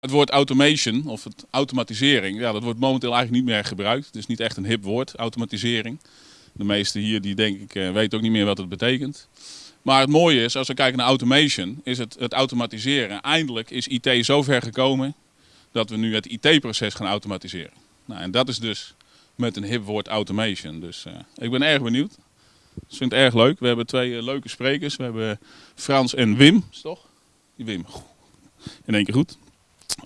Het woord automation of het automatisering, ja, dat wordt momenteel eigenlijk niet meer gebruikt. Het is niet echt een hip woord, automatisering. De meesten hier die denk ik uh, weten ook niet meer wat het betekent. Maar het mooie is, als we kijken naar automation, is het, het automatiseren. Eindelijk is IT zo ver gekomen dat we nu het IT-proces gaan automatiseren. Nou, en dat is dus met een hip woord automation. Dus uh, ik ben erg benieuwd. Ik vind het erg leuk. We hebben twee uh, leuke sprekers. We hebben Frans en Wim, is toch? Wim. In één keer goed.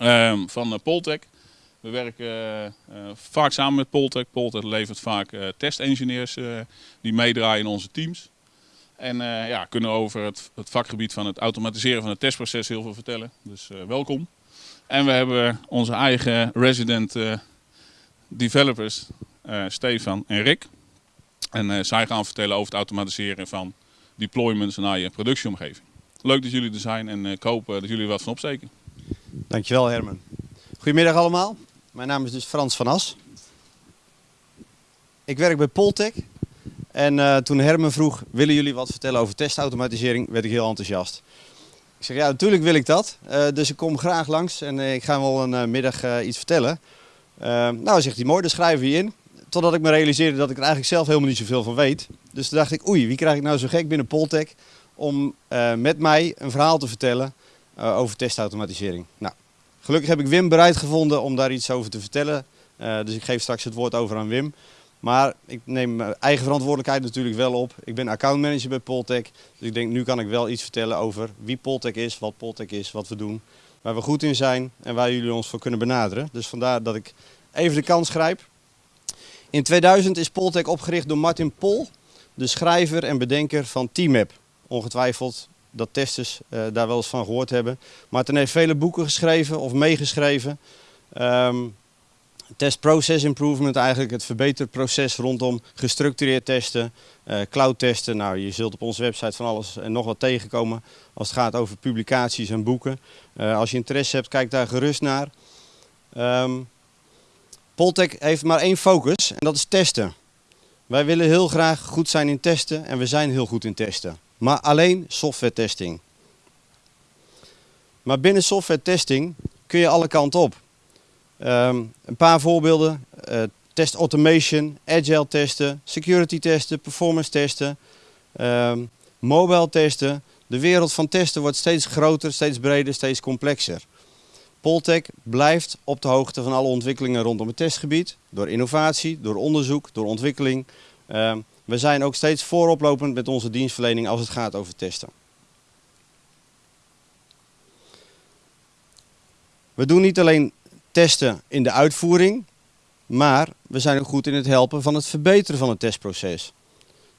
Um, van uh, Poltec. We werken vaak samen met Poltec. Poltec levert vaak testengineers die meedraaien in onze teams. En ja, kunnen over het, het, vakgebied van het automatiseren van het testproces heel veel vertellen. Dus welkom. En we hebben onze eigen resident developers, Stefan en Rick. En zij gaan vertellen over het automatiseren van deployments naar je productieomgeving. Leuk dat jullie er zijn en ik hoop dat jullie er wat van opsteken. Dankjewel Herman. Goedemiddag allemaal. Mijn naam is dus Frans van As. Ik werk bij Poltec. En uh, toen Herman vroeg, willen jullie wat vertellen over testautomatisering, werd ik heel enthousiast. Ik zeg, ja natuurlijk wil ik dat. Uh, dus ik kom graag langs en ik ga wel een middag iets vertellen. nou, zegt hij, mooi, dan schrijven we je in. Totdat ik me realiseerde dat ik er eigenlijk zelf helemaal niet zoveel van weet. Dus toen dacht ik, oei, wie krijg ik nou zo gek binnen Poltec om met mij een verhaal te vertellen uh, over testautomatisering. Nou, gelukkig heb ik Wim bereid gevonden om daar iets over te vertellen. Uh, dus ik geef straks het woord over aan Wim. Maar ik neem mijn eigen verantwoordelijkheid natuurlijk wel op. Ik ben accountmanager bij Poltec. Dus ik denk, nu kan ik wel iets vertellen over wie Poltec is, wat Poltec is, wat we doen. Waar we goed in zijn en waar jullie ons voor kunnen benaderen. Dus vandaar dat ik even de kans grijp. In 2000 is Poltec opgericht door Martin Pol, de schrijver en bedenker van TMAP. Ongetwijfeld dat testers uh, daar wel eens van gehoord hebben. Martin heeft vele boeken geschreven of meegeschreven. Um, test process improvement, eigenlijk het verbeterproces rondom gestructureerd testen, uh, cloud testen. Nou, je zult op onze website van alles en nog wat tegenkomen als het gaat over publicaties en boeken. Uh, als je interesse hebt, kijk daar gerust naar. Um, Poltec heeft maar één focus en dat is testen. Wij willen heel graag goed zijn in testen en we zijn heel goed in testen. Maar alleen software testing. Maar binnen software testing kun je alle kanten op. Um, een paar voorbeelden. Uh, test automation, agile testen, security testen, performance testen, um, mobile testen. De wereld van testen wordt steeds groter, steeds breder, steeds complexer. Poltec blijft op de hoogte van alle ontwikkelingen rondom het testgebied. Door innovatie, door onderzoek, door ontwikkeling. Uh, we zijn ook steeds vooroplopend met onze dienstverlening als het gaat over testen. We doen niet alleen testen in de uitvoering, maar we zijn ook goed in het helpen van het verbeteren van het testproces.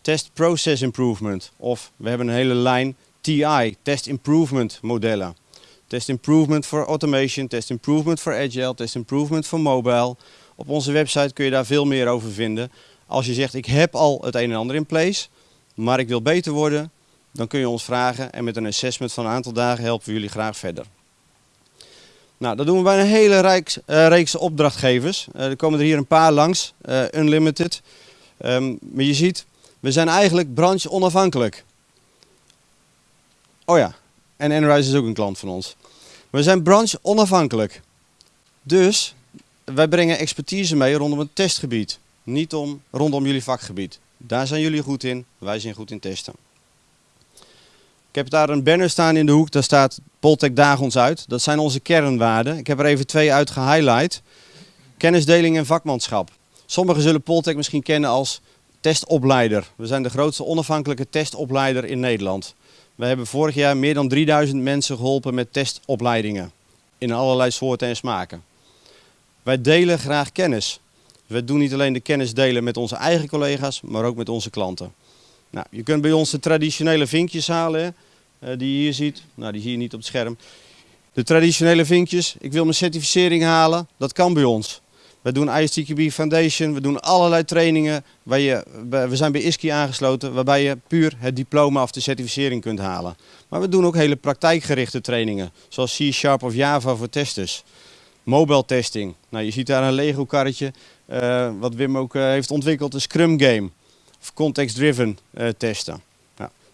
Test Process Improvement of we hebben een hele lijn TI, Test Improvement modellen. Test improvement voor automation, test improvement voor agile, test improvement voor mobile. Op onze website kun je daar veel meer over vinden. Als je zegt ik heb al het een en ander in place, maar ik wil beter worden, dan kun je ons vragen en met een assessment van een aantal dagen helpen we jullie graag verder. Nou, dat doen we bij een hele reeks, uh, reeks opdrachtgevers. Uh, er komen er hier een paar langs, uh, Unlimited. Um, maar je ziet, we zijn eigenlijk branche onafhankelijk. Oh ja, en Enrise is ook een klant van ons. We zijn branche onafhankelijk. Dus wij brengen expertise mee rondom het testgebied. Niet om, rondom jullie vakgebied. Daar zijn jullie goed in, wij zijn goed in testen. Ik heb daar een banner staan in de hoek, daar staat Poltec daag ons uit. Dat zijn onze kernwaarden. Ik heb er even twee uit gehighlight. Kennisdeling en vakmanschap. Sommigen zullen Poltec misschien kennen als testopleider. We zijn de grootste onafhankelijke testopleider in Nederland. We hebben vorig jaar meer dan 3000 mensen geholpen met testopleidingen. In allerlei soorten en smaken. Wij delen graag kennis. We doen niet alleen de kennis delen met onze eigen collega's, maar ook met onze klanten. Nou, je kunt bij ons de traditionele vinkjes halen, hè, die je hier ziet. Nou, die zie je niet op het scherm. De traditionele vinkjes, ik wil mijn certificering halen, dat kan bij ons. We doen ISTQB Foundation, we doen allerlei trainingen. Waar je, we zijn bij ISKI aangesloten, waarbij je puur het diploma of de certificering kunt halen. Maar we doen ook hele praktijkgerichte trainingen, zoals C-Sharp of Java voor testers. Mobile testing, nou, je ziet daar een Lego karretje, uh, wat Wim ook uh, heeft ontwikkeld, een Scrum game. Of context-driven uh, testen.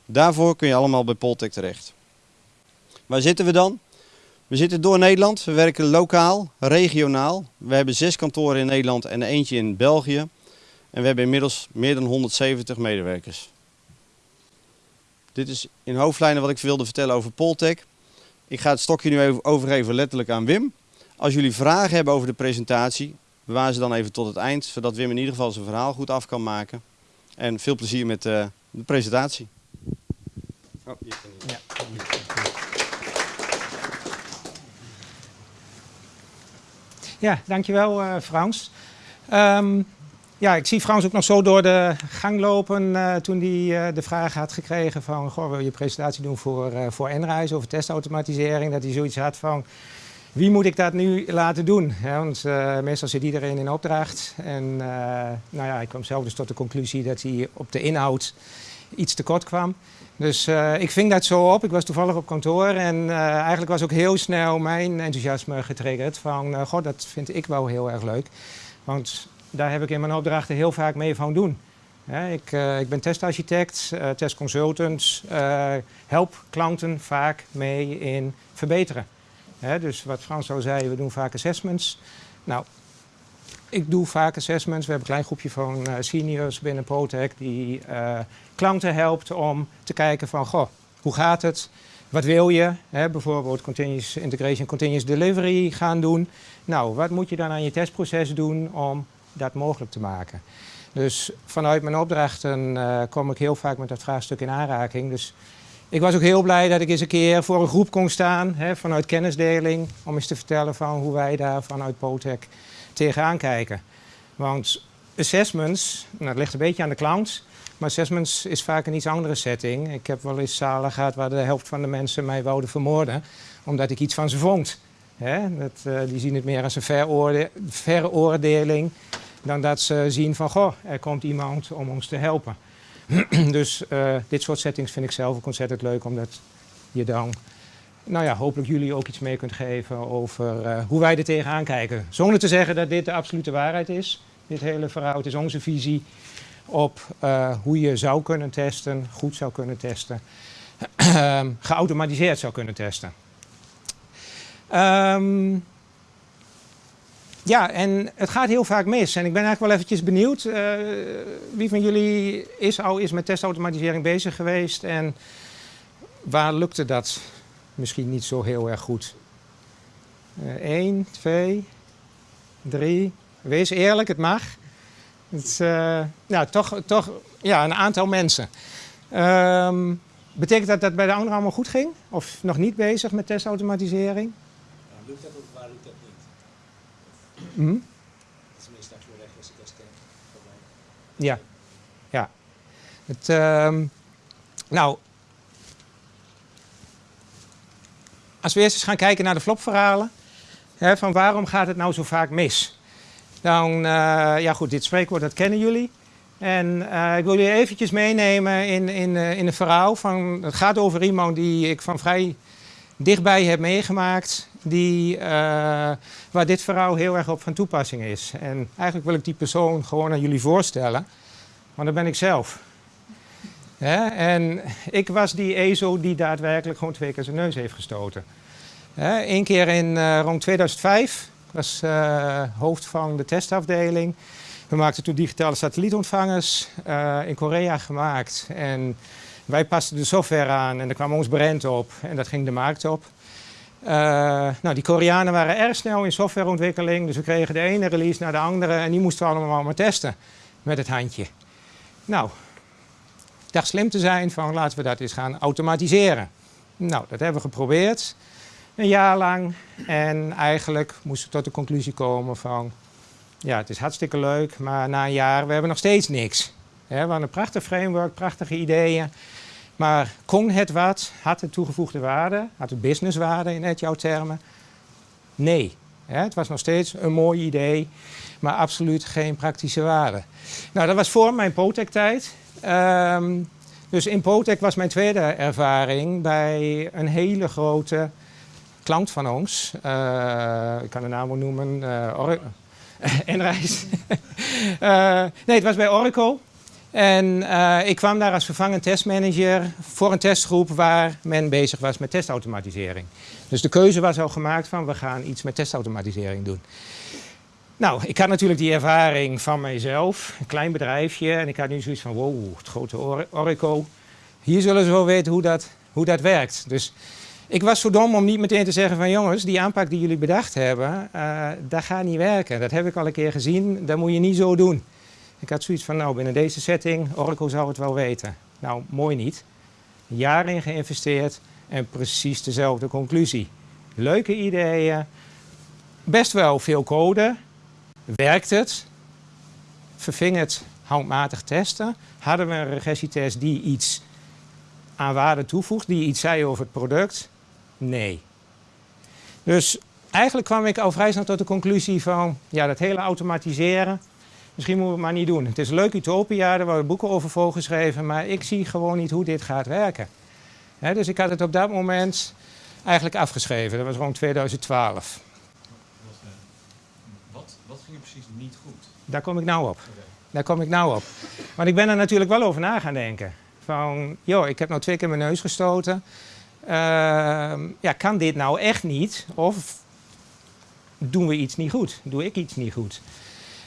Daarvoor kun je allemaal bij Poltec terecht. Waar zitten we dan? We zitten door Nederland. We werken lokaal, regionaal. We hebben zes kantoren in Nederland en eentje in België. En we hebben inmiddels meer dan 170 medewerkers. Dit is in hoofdlijnen wat ik wilde vertellen over Poltech. Ik ga het stokje nu even overgeven letterlijk aan Wim. Als jullie vragen hebben over de presentatie, bewaar ze dan even tot het eind, zodat Wim in ieder geval zijn verhaal goed af kan maken. En veel plezier met uh, de presentatie. Oh, ja. Ja, dankjewel uh, Frans. Um, ja, ik zie Frans ook nog zo door de gang lopen uh, toen hij de vraag had gekregen van... Goh, wil je presentatie doen voor, uh, voor Enreis over testautomatisering? Dat hij zoiets had van, wie moet ik dat nu laten doen? Want meestal zit iedereen in opdracht. En nou ja, ik kwam zelf dus tot de conclusie dat hij op de inhoud iets tekort kwam. Dus ik ving dat zo op. Ik was toevallig op kantoor en eigenlijk was ook heel snel mijn enthousiasme getriggerd. Van, god, dat vind ik wel heel erg leuk. Want daar heb ik in mijn opdrachten heel vaak mee van doen. ik, ik, ben testarchitect, uh, testconsultant, uh, help klanten vaak mee in verbeteren. Dus wat Frans al zei, we doen vaak assessments. Nou, ik doe vaak assessments. We hebben een klein groepje van seniors binnen Protec die klanten helpt om te kijken van, goh, hoe gaat het? Wat wil je? bijvoorbeeld continuous integration, continuous delivery gaan doen. Nou, wat moet je dan aan je testproces doen om dat mogelijk te maken. Dus vanuit mijn opdrachten uh, kom ik heel vaak met dat vraagstuk in aanraking. Dus ik was ook heel blij dat ik eens een keer voor een groep kon staan, hè, vanuit kennisdeling, om eens te vertellen van hoe wij daar vanuit Potec tegenaan kijken. Want assessments, nou, dat ligt een beetje aan de klant, maar assessments is vaak een iets andere setting. Ik heb wel eens zalen gehad waar de helft van de mensen mij wouden vermoorden, omdat ik iets van ze vond. Hè? Dat, uh, die zien het meer als een veroorde veroordeling dan dat ze zien van, goh, er komt iemand om ons te helpen. dus uh, dit soort settings vind ik zelf ook ontzettend leuk, omdat je dan, nou ja, hopelijk jullie ook iets mee kunt geven over uh, hoe wij er tegenaan kijken. Zonder te zeggen dat dit de absolute waarheid is. Dit hele verhaal, het is onze visie op uh, hoe je zou kunnen testen, goed zou kunnen testen, geautomatiseerd zou kunnen testen. Um, ja, en het gaat heel vaak mis. En ik ben eigenlijk wel eventjes benieuwd. Uh, wie van jullie is al is met testautomatisering bezig geweest en waar lukte dat misschien niet zo heel erg goed? Eén, uh, twee, drie. Wees eerlijk, het mag. Het nou, toch, toch ja, een aantal mensen. Um, betekent dat dat bij de anderen allemaal goed ging? Of nog niet bezig met testautomatisering? lukt dat of waar lukt dat niet? Dat is meestal voor rechtse testen. Ja, ja. Het, uh, nou, als we eerst eens gaan kijken naar de flopverhalen, hè, van waarom gaat het nou zo vaak mis? Dan, uh, ja goed, dit spreekwoord dat kennen jullie. En uh, ik wil jullie eventjes meenemen in, in, uh, in een verhaal. Van, het gaat over iemand die ik van vrij dichtbij heb meegemaakt die, uh, waar dit verhaal heel erg op van toepassing is. En eigenlijk wil ik die persoon gewoon aan jullie voorstellen, want dat ben ik zelf. En ik was die EZO die daadwerkelijk gewoon twee keer zijn neus heeft gestoten. Eén keer in uh, rond 2005, ik was uh, hoofd van de testafdeling. We maakten toen digitale satellietontvangers in Korea gemaakt. En wij pasten de software aan en er kwam ons brand op en dat ging de markt op. Uh, nou, die Koreanen waren erg snel in softwareontwikkeling, dus we kregen de ene release naar de andere en die moesten we allemaal maar testen met het handje. Nou, ik dacht slim te zijn van laten we dat eens gaan automatiseren. Nou, dat hebben we geprobeerd, een jaar lang. En eigenlijk moesten we tot de conclusie komen van, ja, het is hartstikke leuk, maar na een jaar, we hebben nog steeds niks. we hadden een prachtig framework, prachtige ideeën. Maar kon het wat? Had het toegevoegde waarde? Had het businesswaarde in het jouw termen? Nee. het was nog steeds een mooi idee, maar absoluut geen praktische waarde. Nou, dat was voor mijn Potec-tijd. Um, dus in Potec was mijn tweede ervaring bij een hele grote klant van ons. Uh, ik kan de naam wel noemen. Uh, Enreis. uh, nee, het was bij Oracle. En eh, ik kwam daar als vervangend testmanager voor een testgroep waar men bezig was met testautomatisering. Dus de keuze was al gemaakt van we gaan iets met testautomatisering doen. Nou, ik had natuurlijk die ervaring van mijzelf, een klein bedrijfje. En ik had nu zoiets van, wow, het grote Or- Oracle. Hier zullen ze wel weten hoe dat, hoe dat werkt. Dus ik was zo dom om niet meteen te zeggen van jongens, die aanpak die jullie bedacht hebben, eh, dat gaat niet werken. Dat heb ik al een keer gezien, dat moet je niet zo doen. Ik had zoiets van, nou binnen deze setting, Oracle zou het wel weten. Nou, mooi niet. Jaar in geïnvesteerd en precies dezelfde conclusie. Leuke ideeën, best wel veel code. Werkt het? Verving het handmatig testen? Hadden we een regressietest die iets aan waarde toevoegt, die iets zei over het product? Nee. Dus eigenlijk kwam ik al vrij snel tot de conclusie van, ja, dat hele automatiseren, misschien moeten we het maar niet doen. Het is een leuk utopia, daar worden boeken over volgeschreven, maar ik zie gewoon niet hoe dit gaat werken. Dus ik had het op dat moment eigenlijk afgeschreven. Dat was rond 2012. Wat, wat ging er precies niet goed? Daar kom ik nou op. Daar kom ik nou op. Want ik ben er natuurlijk wel over na gaan denken. Van, joh, ik heb nou twee keer mijn neus gestoten. Ehm, ja, kan dit nou echt niet? Of doen we iets niet goed? Doe ik iets niet goed?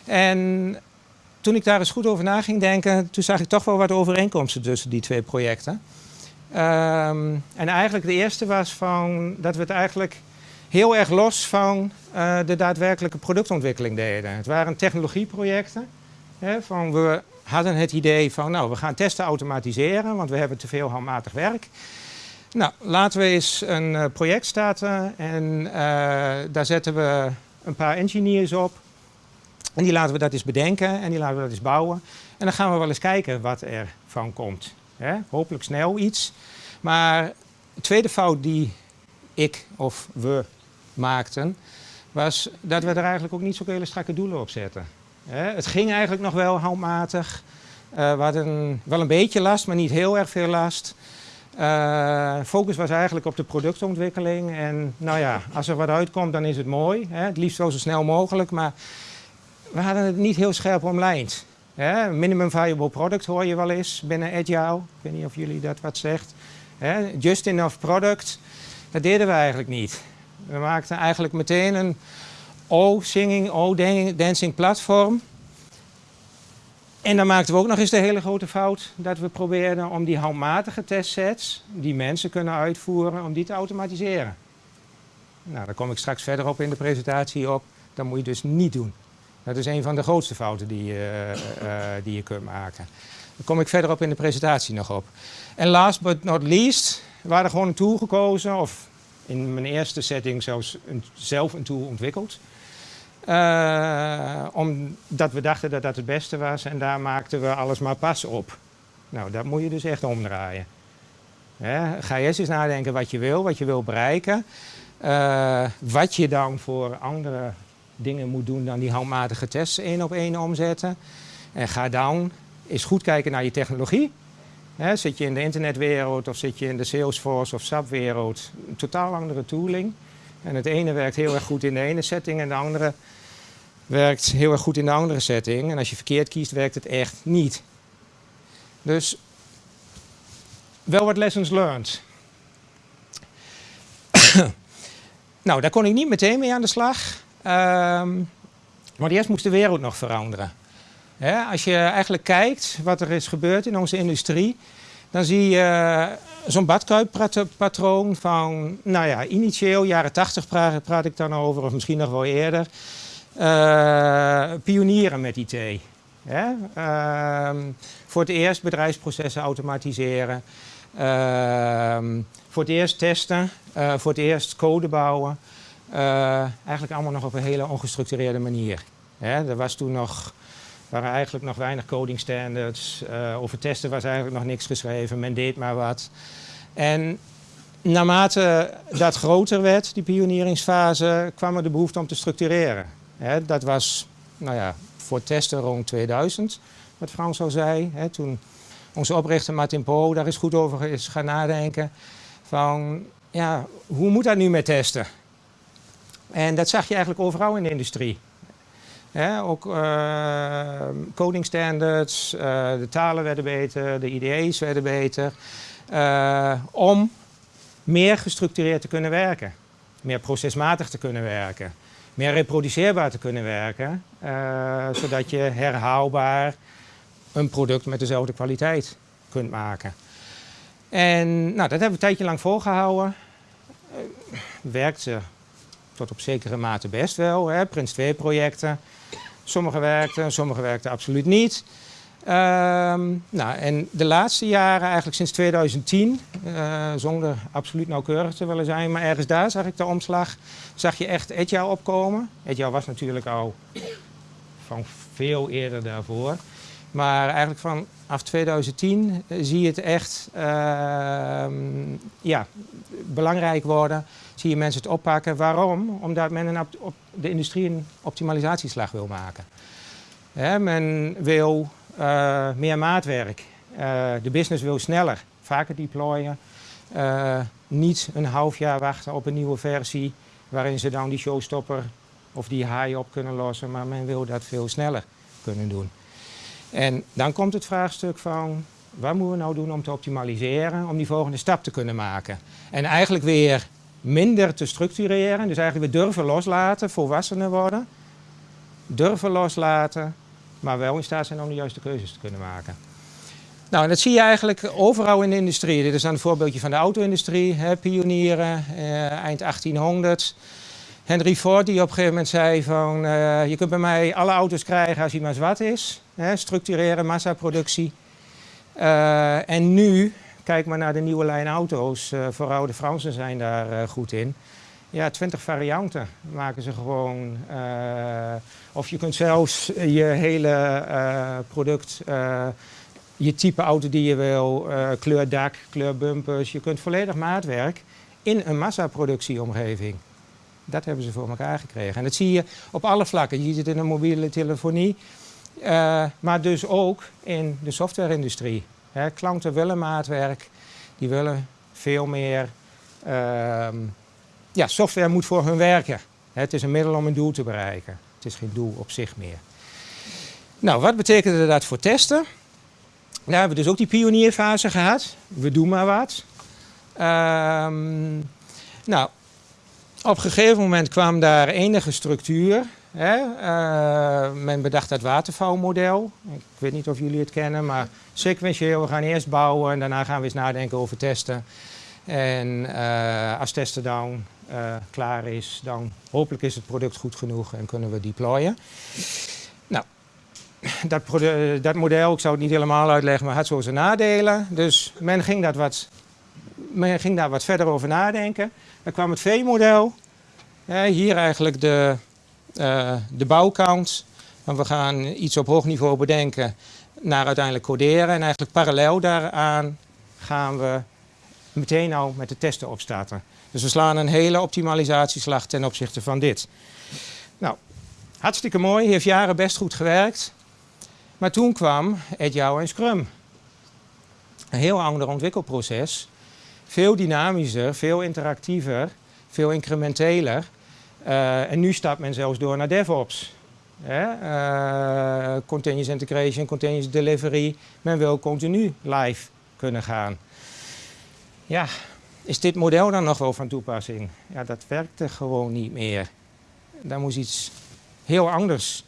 En toen ik daar eens goed over na ging denken, toen zag ik toch wel wat overeenkomsten tussen die twee projecten. Ehm, en eigenlijk de eerste was van dat we het eigenlijk heel erg los van eh, de daadwerkelijke productontwikkeling deden. Het waren technologieprojecten. Hè, van we hadden het idee van, nou, we gaan testen automatiseren, want we hebben te veel handmatig werk. Nou, laten we eens een eh, project starten en eh, daar zetten we een paar engineers op. En die laten we dat eens bedenken en die laten we dat eens bouwen. En dan gaan we wel eens kijken wat er van komt. Hopelijk snel iets. Maar de tweede fout die ik of we maakten, was dat we er eigenlijk ook niet zo hele strakke doelen op zetten. Het ging eigenlijk nog wel handmatig. Eh, we hadden wel een beetje last, maar niet heel erg veel last. Eh, focus was eigenlijk op de productontwikkeling. En nou ja, als er wat uitkomt, dan is het mooi. Het liefst wel zo snel mogelijk, maar we hadden het niet heel scherp omlijnd. Minimum viable product hoor je wel eens binnen Agile. Ik weet niet of jullie dat wat zegt. Just enough product, dat deden we eigenlijk niet. We maakten eigenlijk meteen een O-singing, O-dancing platform. En dan maakten we ook nog eens de hele grote fout dat we probeerden om die handmatige testsets die mensen kunnen uitvoeren, om die te automatiseren. Nou, daar kom ik straks verder op in de presentatie op. Dat moet je dus niet doen. Dat is een van de grootste fouten die je, uh, uh, die je kunt maken. Daar kom ik verder op in de presentatie nog op. En last but not least, we hadden gewoon een tool gekozen, of in mijn eerste setting zelfs zelf een tool ontwikkeld. Omdat we dachten dat dat het beste was en daar maakten we alles maar pas op. Nou, dat moet je dus echt omdraaien. Ga eerst eens nadenken wat je wil, wat je wil bereiken. Uh, wat je dan voor andere dingen moet doen dan die handmatige tests één op één omzetten. En ga dan eens goed kijken naar je technologie. Zit je in de internetwereld of zit je in de Salesforce of SAP-wereld, een totaal andere tooling. En het ene werkt heel erg goed in de ene setting en de andere werkt heel erg goed in de andere setting. En als je verkeerd kiest, werkt het echt niet. Dus wel wat lessons learned. nou, daar kon ik niet meteen mee aan de slag. Um, maar eerst moest de wereld nog veranderen. Als je eigenlijk kijkt wat er is gebeurd in onze industrie, dan zie je uh, zo'n badkuippatroon van, nou ja, initieel, jaren 80 praat, ik dan over, of misschien nog wel eerder, uh, pionieren met IT. Uh, voor het eerst bedrijfsprocessen automatiseren, voor het eerst testen, uh, voor het eerst code bouwen. Uh, eigenlijk allemaal nog op een hele ongestructureerde manier. Hè, er was toen nog, waren eigenlijk nog weinig coding standards. Uh, over testen was eigenlijk nog niks geschreven. Men deed maar wat. En naarmate dat groter werd, die pionieringsfase, kwam er de behoefte om te structureren. Dat was nou ja, voor testen rond 2000, wat Frans al zei. Toen onze oprichter Martin Po daar is goed over is gaan nadenken. Van, ja, hoe moet dat nu met testen? En dat zag je eigenlijk overal in de industrie. Ook uh, coding standards, uh, de talen werden beter, de IDE's werden beter. Uh, om meer gestructureerd te kunnen werken. Meer procesmatig te kunnen werken. Meer reproduceerbaar te kunnen werken. zodat je herhaalbaar een product met dezelfde kwaliteit kunt maken. En nou, dat hebben we een tijdje lang volgehouden. werkte tot op zekere mate best wel. Hè. Prins 2 projecten. Sommige werkten, sommige werkten absoluut niet. Um, nou, en de laatste jaren, eigenlijk sinds 2010, uh, zonder absoluut nauwkeurig te willen zijn, maar ergens daar zag ik de omslag, zag je echt Agile opkomen. Agile was natuurlijk al van veel eerder daarvoor. Maar eigenlijk vanaf 2010 zie je het echt uh, ja, belangrijk worden. Zie je mensen het oppakken. Waarom? Omdat men een op de industrie een optimalisatieslag wil maken. Men wil uh, meer maatwerk. Uh, de business wil sneller, vaker deployen. Uh, niet een half jaar wachten op een nieuwe versie waarin ze dan die showstopper of die haai op kunnen lossen. Maar men wil dat veel sneller kunnen doen. En dan komt het vraagstuk van, wat moeten we nou doen om te optimaliseren, om die volgende stap te kunnen maken? En eigenlijk weer minder te structureren, dus eigenlijk weer durven loslaten, volwassener worden. Durven loslaten, maar wel in staat zijn om de juiste keuzes te kunnen maken. Nou, en dat zie je eigenlijk overal in de industrie. Dit is dan een voorbeeldje van de auto-industrie, pionieren, eh, eind 1800. Henry Ford die op een gegeven moment zei van uh, je kunt bij mij alle auto's krijgen als hij maar zwart is. Hè, structureren, massaproductie. Uh, en nu, kijk maar naar de nieuwe lijn auto's, uh, vooral de Fransen zijn daar goed in. Ja, 20 varianten maken ze gewoon. of je kunt zelfs je hele product, je type auto die je wil, kleur dak, kleur bumpers, je kunt volledig maatwerk in een massaproductieomgeving. Dat hebben ze voor elkaar gekregen. En dat zie je op alle vlakken. Je ziet het in de mobiele telefonie, maar dus ook in de softwareindustrie. Klanten willen maatwerk, die willen veel meer. Uh, ja, software moet voor hun werken. Het is een middel om een doel te bereiken. Het is geen doel op zich meer. Nou, wat betekende dat voor testen? Daar hebben we dus ook die pionierfase gehad. We doen maar wat. Um, nou, op een gegeven moment kwam daar enige structuur. Hè? Uh, men bedacht dat watervalmodel. Ik weet niet of jullie het kennen, maar sequentieel. We gaan eerst bouwen en daarna gaan we eens nadenken over testen. En uh, als testen dan uh, klaar is, dan hopelijk is het product goed genoeg en kunnen we deployen. Nou, dat, dat model, ik zou het niet helemaal uitleggen, maar had zo zijn nadelen. Dus men ging, dat wat, men ging daar wat verder over nadenken. Dan kwam het V-model. hier eigenlijk de, de bouwkant. Want we gaan iets op hoog niveau bedenken naar uiteindelijk coderen. En eigenlijk parallel daaraan gaan we meteen al met de testen opstarten. Dus we slaan een hele optimalisatieslag ten opzichte van dit. Nou, hartstikke mooi, heeft jaren best goed gewerkt. Maar toen kwam Agile en Scrum. Een heel ander ontwikkelproces veel dynamischer, veel interactiever, veel incrementeler. Uh, en nu stapt men zelfs door naar DevOps. Uh, continuous integration, continuous delivery. Men wil continu live kunnen gaan. Ja, is dit model dan nog wel van toepassing? Ja, dat werkte gewoon niet meer. Daar moest iets heel anders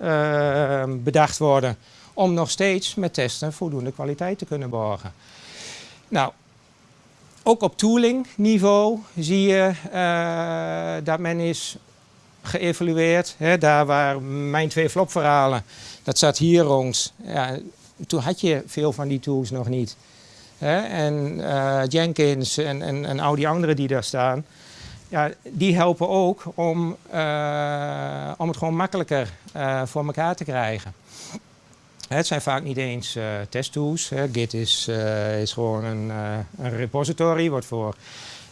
uh, bedacht worden om nog steeds met testen voldoende kwaliteit te kunnen borgen. Nou, ook op tooling niveau zie je uh, dat men is geëvalueerd. Hè, daar waar mijn twee flopverhalen, dat zat hier rond. Ja, toen had je veel van die tools nog niet. Hè, en uh, Jenkins en, en, en al die anderen die daar staan, ja, die helpen ook om, uh, om het gewoon makkelijker voor elkaar te krijgen. Het zijn vaak niet eens uh, testtools. Git is, uh, is gewoon een, uh, een, repository, wordt voor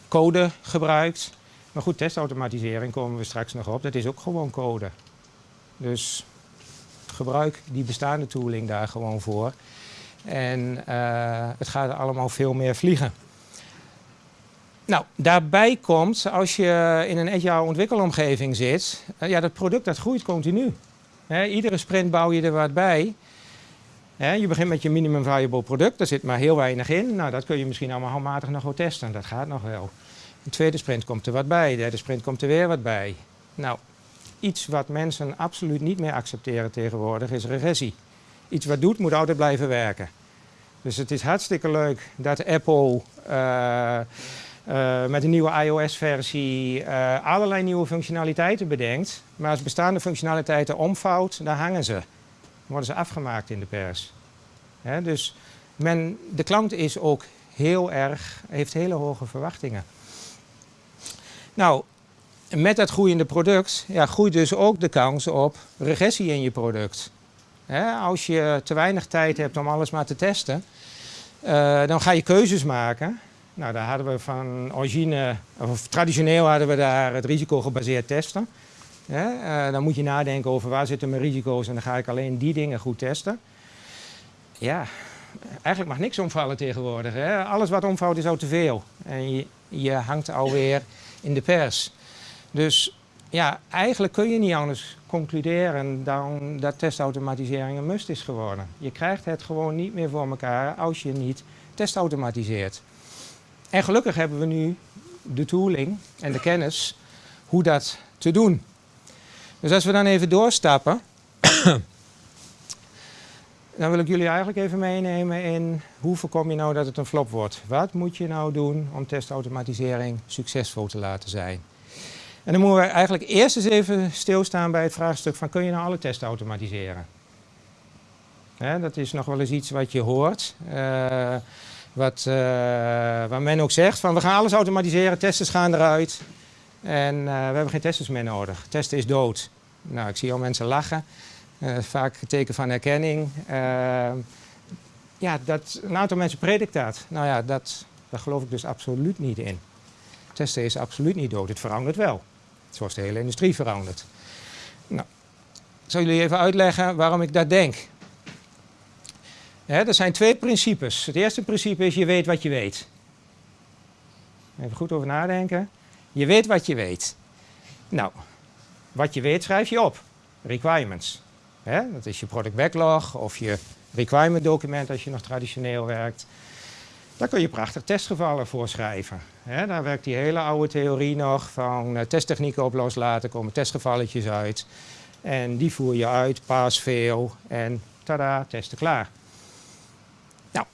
code gebruikt. Maar goed, testautomatisering komen we straks nog op. Dat is ook gewoon code. Dus gebruik die bestaande tooling daar gewoon voor. En het gaat allemaal veel meer vliegen. Nou, daarbij komt, als je in een agile ontwikkelomgeving zit, ja, dat product dat groeit continu. Iedere sprint bouw je er wat bij. Je begint met je minimum viable product, daar zit maar heel weinig in. Nou, dat kun je misschien allemaal handmatig nog wel testen, dat gaat nog wel. De tweede sprint komt er wat bij, de derde sprint komt er weer wat bij. Nou, iets wat mensen absoluut niet meer accepteren tegenwoordig is regressie. Iets wat doet, moet altijd blijven werken. Dus het is hartstikke leuk dat Apple uh, uh, met een nieuwe iOS-versie uh, allerlei nieuwe functionaliteiten bedenkt. Maar als bestaande functionaliteiten omvouwt, dan hangen ze. Worden ze afgemaakt in de pers. Dus men, de klant is ook heel erg, heeft hele hoge verwachtingen. Nou, met dat groeiende product ja, groeit dus ook de kans op regressie in je product. als je te weinig tijd hebt om alles maar te testen, uh, dan ga je keuzes maken. Nou, daar hadden we van origine, of traditioneel hadden we daar het risico gebaseerd testen. Uh, dan moet je nadenken over waar zitten mijn risico's en dan ga ik alleen die dingen goed testen. Ja, eigenlijk mag niks omvallen tegenwoordig. Hè? Alles wat omvalt is al te veel. En je, je hangt alweer in de pers. Dus ja, eigenlijk kun je niet anders concluderen dan dat testautomatisering een must is geworden. Je krijgt het gewoon niet meer voor elkaar als je niet testautomatiseert. En gelukkig hebben we nu de tooling en de kennis hoe dat te doen. Dus als we dan even doorstappen, dan wil ik jullie eigenlijk even meenemen in hoe voorkom je nou dat het een flop wordt. Wat moet je nou doen om testautomatisering succesvol te laten zijn? En dan moeten we eigenlijk eerst eens even stilstaan bij het vraagstuk van kun je nou alle testen automatiseren? dat is nog wel eens iets wat je hoort. Uh, wat, uh, waar men ook zegt van we gaan alles automatiseren, testers gaan eruit. En uh, we hebben geen testers meer nodig. Testen is dood. Nou, ik zie al mensen lachen. vaak een teken van herkenning. ja, dat, een aantal mensen predikt dat. Nou ja, dat, daar geloof ik dus absoluut niet in. Testen is absoluut niet dood. Het verandert wel. Zoals de hele industrie verandert. Nou, ik zal jullie even uitleggen waarom ik dat denk. er zijn twee principes. Het eerste principe is je weet wat je weet. Even goed over nadenken. Je weet wat je weet. Nou, wat je weet schrijf je op. Requirements. dat is je product backlog of je requirement document als je nog traditioneel werkt. Daar kun je prachtig testgevallen voor schrijven. daar werkt die hele oude theorie nog van uh, testtechnieken op loslaten, komen testgevalletjes uit. En die voer je uit, paas veel en tada, testen klaar. Nou,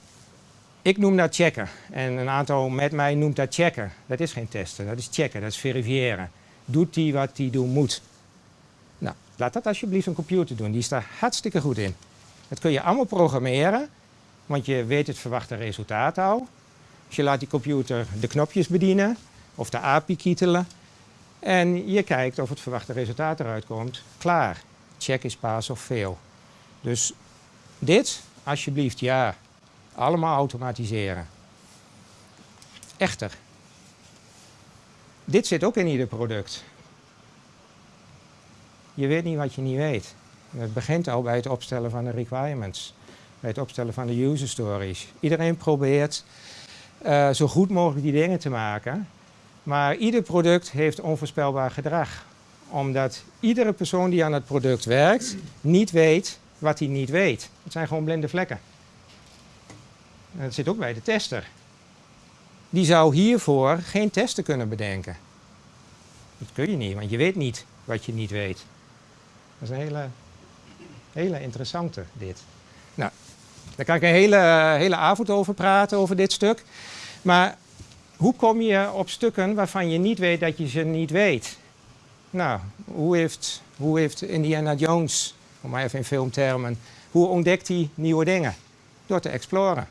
ik noem dat checken. En een aantal met mij noemt dat checken. Dat is geen testen, dat is checken, dat is verifiëren. Doet die wat die doen moet? Laat dat alsjeblieft een computer doen, die is daar hartstikke goed in. Dat kun je allemaal programmeren want je weet het verwachte resultaat al. Dus je laat die computer de knopjes bedienen of de API kietelen. En je kijkt of het verwachte resultaat eruit komt. Klaar. Check is pass of fail. Dus dit, alsjeblieft, ja. Allemaal automatiseren. Echter. Dit zit ook in ieder product. Je weet niet wat je niet weet. Het begint al bij het opstellen van de requirements bij het opstellen van de user stories. Iedereen probeert uh, zo goed mogelijk die dingen te maken. Maar ieder product heeft onvoorspelbaar gedrag. Omdat iedere persoon die aan het product werkt niet weet wat hij niet weet. Het zijn gewoon blinde vlekken. En dat zit ook bij de tester. Die zou hiervoor geen testen kunnen bedenken. Dat kun je niet, want je weet niet wat je niet weet. Dat is een hele, hele interessante dit. Nou, daar kan ik een hele, hele avond over praten, over dit stuk. Maar hoe kom je op stukken waarvan je niet weet dat je ze niet weet? Nou, hoe heeft, hoe heeft Indiana Jones, om maar even in filmtermen, hoe ontdekt hij nieuwe dingen? Door te exploren.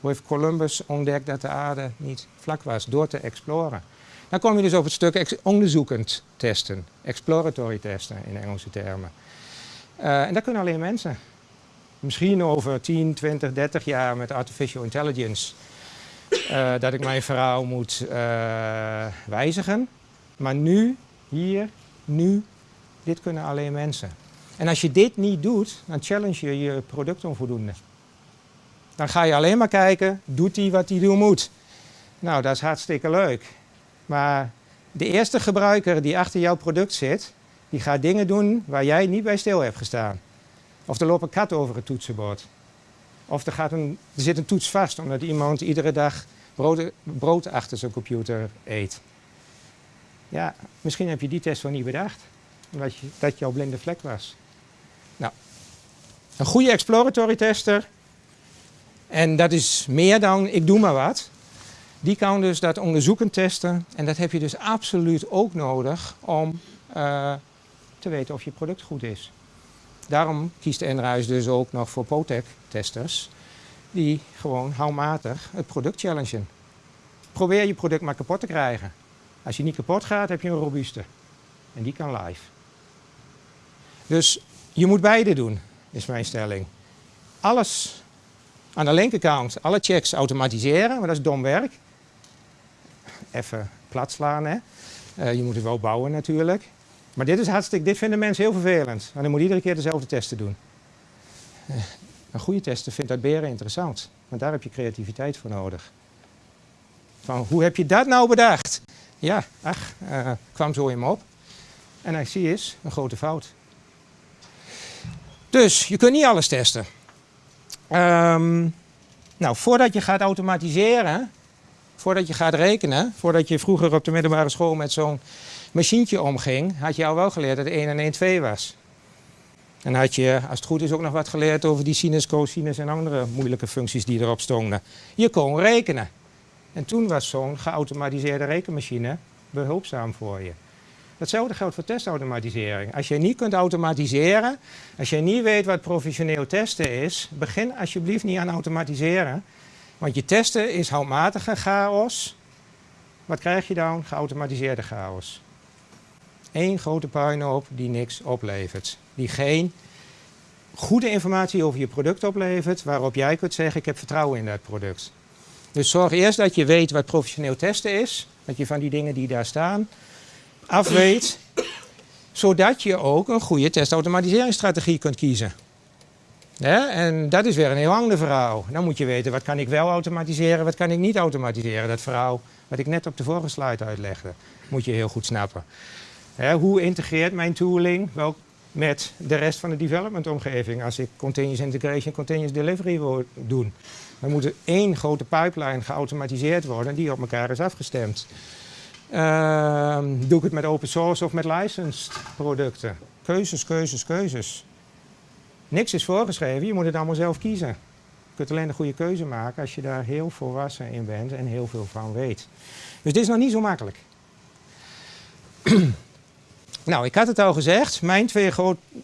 Hoe heeft Columbus ontdekt dat de aarde niet vlak was? Door te exploren. Dan kom je dus op het stuk onderzoekend testen, exploratory testen in Engelse termen. Uh, en dat kunnen alleen mensen misschien over 10, 20, 30 jaar met artificial intelligence uh, dat ik mijn verhaal moet uh, wijzigen. Maar nu, hier, nu, dit kunnen alleen mensen. En als je dit niet doet, dan challenge je je product onvoldoende. Dan ga je alleen maar kijken, doet hij wat hij doen moet? Nou, dat is hartstikke leuk. Maar de eerste gebruiker die achter jouw product zit, Die gaat dingen doen waar jij niet bij stil hebt gestaan. Of er loopt een kat over het toetsenbord. Of er, gaat een, er zit een toets vast omdat iemand iedere dag brood, brood achter zijn computer eet. Ja, misschien heb je die test wel niet bedacht. Omdat je, dat jouw blinde vlek was. Nou, een goede exploratory tester. En dat is meer dan ik doe maar wat. Die kan dus dat onderzoekend testen. En dat heb je dus absoluut ook nodig om uh, te weten of je product goed is. Daarom kiest Enruis dus ook nog voor POTEC-testers die gewoon handmatig het product challengen. Probeer je product maar kapot te krijgen. Als je niet kapot gaat, heb je een robuuste. En die kan live. Dus je moet beide doen, is mijn stelling. Alles aan de linkerkant, alle checks automatiseren, maar dat is dom werk. Even plat slaan, hè. Uh, je moet het wel bouwen natuurlijk. Maar dit is hartstikke, dit vinden mensen heel vervelend. En dan moet iedere keer dezelfde testen doen. Uh, een goede tester vindt dat beren interessant. Want daar heb je creativiteit voor nodig. Van, hoe heb je dat nou bedacht? Ja, ach, uh, kwam zo in me op. En hij zie is een grote fout. Dus je kunt niet alles testen. Um, nou, voordat je gaat automatiseren, voordat je gaat rekenen, voordat je vroeger op de middelbare school met zo'n machientje omging, had je al wel geleerd dat 1 en 1 2 was. En had je, als het goed is, ook nog wat geleerd over die sinus, cosinus en andere moeilijke functies die erop stonden. Je kon rekenen. En toen was zo'n geautomatiseerde rekenmachine behulpzaam voor je. Hetzelfde geldt voor testautomatisering. Als je niet kunt automatiseren, als je niet weet wat professioneel testen is, begin alsjeblieft niet aan automatiseren. Want je testen is handmatige chaos. Wat krijg je dan? Geautomatiseerde chaos. Eén grote puinhoop die niks oplevert. Die geen goede informatie over je product oplevert, waarop jij kunt zeggen ik heb vertrouwen in dat product. Dus zorg eerst dat je weet wat professioneel testen is. Dat je van die dingen die daar staan afweet. zodat je ook een goede testautomatiseringsstrategie kunt kiezen. En dat is weer een heel ander verhaal. Dan moet je weten wat kan ik wel automatiseren, wat kan ik niet automatiseren. Dat verhaal wat ik net op de vorige slide uitlegde, moet je heel goed snappen. hoe integreert mijn tooling wel met de rest van de development omgeving als ik continuous integration, continuous delivery wil doen? Dan moet er één grote pipeline geautomatiseerd worden die op elkaar is afgestemd. Uh, doe ik het met open source of met licensed producten? Keuzes, keuzes, keuzes. Niks is voorgeschreven, je moet het allemaal zelf kiezen. Je kunt alleen een goede keuze maken als je daar heel volwassen in bent en heel veel van weet. Dus dit is nog niet zo makkelijk. nou, ik had het al gezegd, mijn twee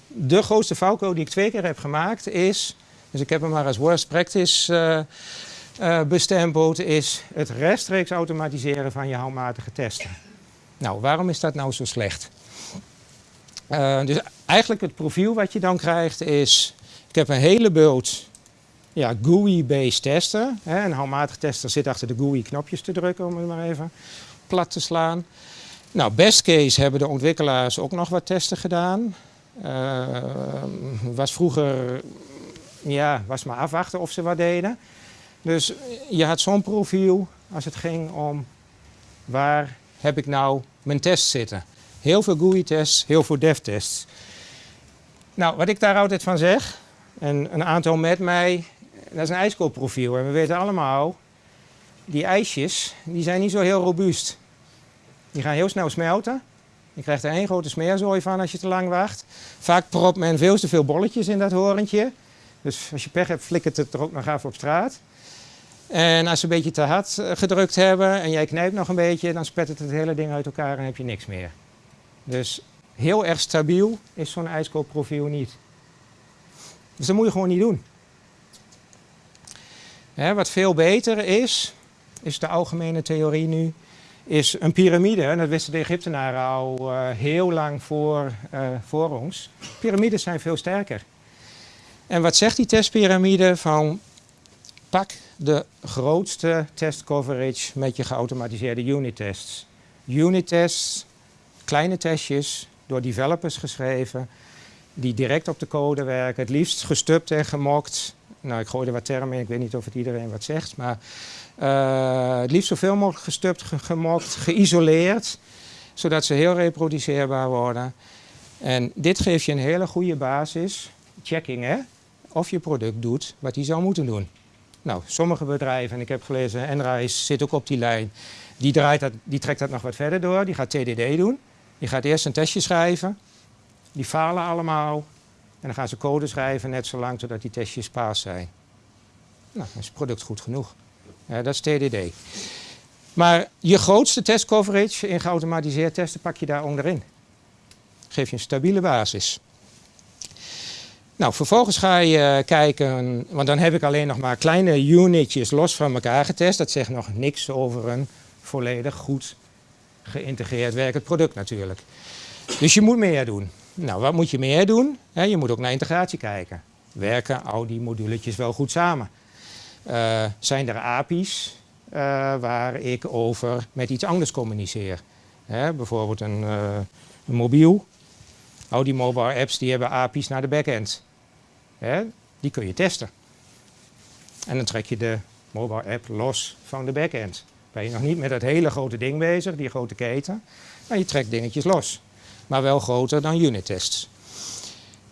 de grootste valko die ik twee keer heb gemaakt is, dus ik heb hem maar als worst practice uh, uh, bestempeld, is het rechtstreeks automatiseren van je handmatige testen. Nou, waarom is dat nou zo slecht? Uh, dus eigenlijk het profiel wat je dan krijgt is, ik heb een hele bult ja, GUI-based testen. Hè, een handmatig tester zit achter de GUI-knopjes te drukken, om het maar even plat te slaan. Nou, best case hebben de ontwikkelaars ook nog wat testen gedaan. Uh, was vroeger, ja, was maar afwachten of ze wat deden. Dus je had zo'n profiel als het ging om waar heb ik nou mijn tests zitten. Heel veel GUI-tests, heel veel dev-tests. Nou, wat ik daar altijd van zeg, en een aantal met mij, dat is een ijskoolprofiel. En we weten allemaal, die ijsjes, die zijn niet zo heel robuust. Die gaan heel snel smelten. Je krijgt er één grote smeerzooi van als je te lang wacht. Vaak propt men veel te veel bolletjes in dat horentje. Dus als je pech hebt, flikkert het er ook nog af op straat. En als ze een beetje te hard eh, gedrukt hebben en jij knijpt nog een beetje, dan spettert het hele ding uit elkaar en heb je niks meer. Dus heel erg stabiel is zo'n ijskoopprofiel niet. Dus dat moet je gewoon niet doen. wat veel beter is, is de algemene theorie nu, is een piramide. En dat wisten de Egyptenaren al uh, heel lang voor, uh, voor ons. Piramides zijn veel sterker. En wat zegt die testpiramide? Van pak de grootste test coverage met je geautomatiseerde unit tests. Unit tests, kleine testjes, door developers geschreven, die direct op de code werken, het liefst gestupt en gemokt. Nou, ik gooi er wat termen in, ik weet niet of het iedereen wat zegt, maar uh, het liefst zoveel mogelijk gestupt, gemokt, geïsoleerd, zodat ze heel reproduceerbaar worden. En dit geeft je een hele goede basis, checking hè, of je product doet wat hij zou moeten doen. Nou, sommige bedrijven, en ik heb gelezen, Enrise zit ook op die lijn, die, draait dat, die trekt dat nog wat verder door. Die gaat TDD doen. Die gaat eerst een testje schrijven. Die falen allemaal. En dan gaan ze code schrijven, net zolang totdat die testjes paas zijn. Nou, dan is het product goed genoeg. Ja, dat is TDD. Maar je grootste testcoverage in geautomatiseerd testen pak je daar onderin. Geef je een stabiele basis. Nou, vervolgens ga je kijken, want dan heb ik alleen nog maar kleine unitjes los van elkaar getest. Dat zegt nog niks over een volledig goed geïntegreerd werkend product natuurlijk. Dus je moet meer doen. Nou, wat moet je meer doen? je moet ook naar integratie kijken. Werken al die moduletjes wel goed samen? Uh, zijn er API's uh, waar ik over met iets anders communiceer? bijvoorbeeld een, uh, een, mobiel. Al die mobile apps die hebben API's naar de backend. die kun je testen. En dan trek je de mobile app los van de backend. Ben je nog niet met dat hele grote ding bezig, die grote keten. Maar je trekt dingetjes los. Maar wel groter dan unit tests.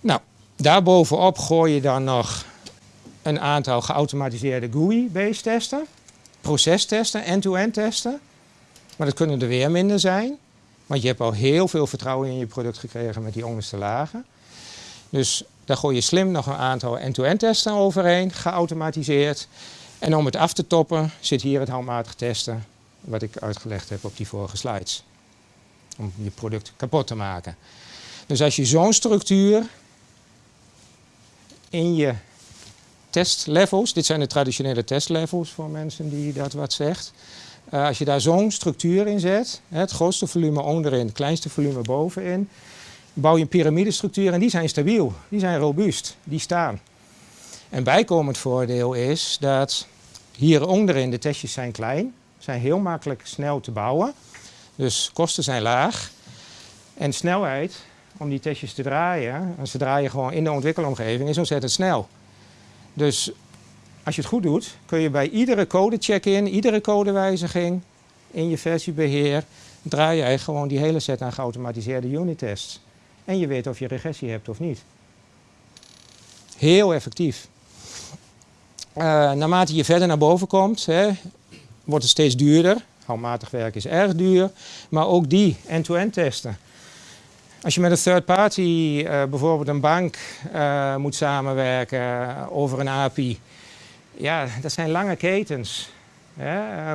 Nou, daarbovenop gooi je dan nog een aantal geautomatiseerde GUI-based testen. Procestesten, end-to-end testen. Maar dat kunnen er weer minder zijn. Want je hebt al heel veel vertrouwen in je product gekregen met die onderste lagen. Dus daar gooi je slim nog een aantal end-to-end testen overheen, geautomatiseerd. En om het af te toppen zit hier het handmatig testen, wat ik uitgelegd heb op die vorige slides. Om je product kapot te maken. Dus als je zo'n structuur in je testlevels, dit zijn de traditionele testlevels voor mensen die dat wat zegt. Uh, als je daar zo'n structuur in zet, het grootste volume onderin, het kleinste volume bovenin, bouw je een piramidestructuur en die zijn stabiel, die zijn robuust, die staan. Een bijkomend voordeel is dat hier onderin de testjes zijn klein, zijn heel makkelijk snel te bouwen. Dus kosten zijn laag. En snelheid om die testjes te draaien, en ze draaien gewoon in de ontwikkelomgeving, is ontzettend snel. Dus als je het goed doet, kun je bij iedere code check-in, iedere codewijziging in je versiebeheer, draai jij gewoon die hele set aan geautomatiseerde unit tests. En je weet of je regressie hebt of niet. Heel effectief. Uh, naarmate je verder naar boven komt, hè, wordt het steeds duurder. Handmatig werk is erg duur, maar ook die end-to-end testen. Als je met een third party, uh, bijvoorbeeld een bank, uh, moet samenwerken over een API, ja, dat zijn lange ketens.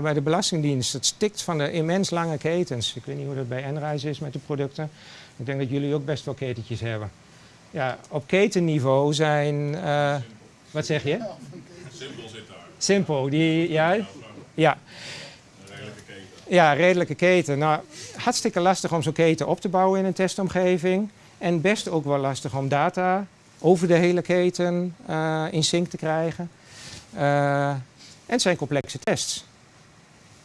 Bij de Belastingdienst, het stikt van de immens lange ketens. Ik weet niet hoe dat bij Enrise is met de producten. Ik denk dat jullie ook best wel ketentjes hebben. Ja, op ketenniveau zijn, wat zeg je? Simpel zit daar. Simpel, die, ja, ja. Redelijke keten. Ja, redelijke keten. Nou, hartstikke lastig om zo'n keten op te bouwen in een testomgeving. En best ook wel lastig om data over de hele keten uh, in sync te krijgen. Uh, en het zijn complexe tests.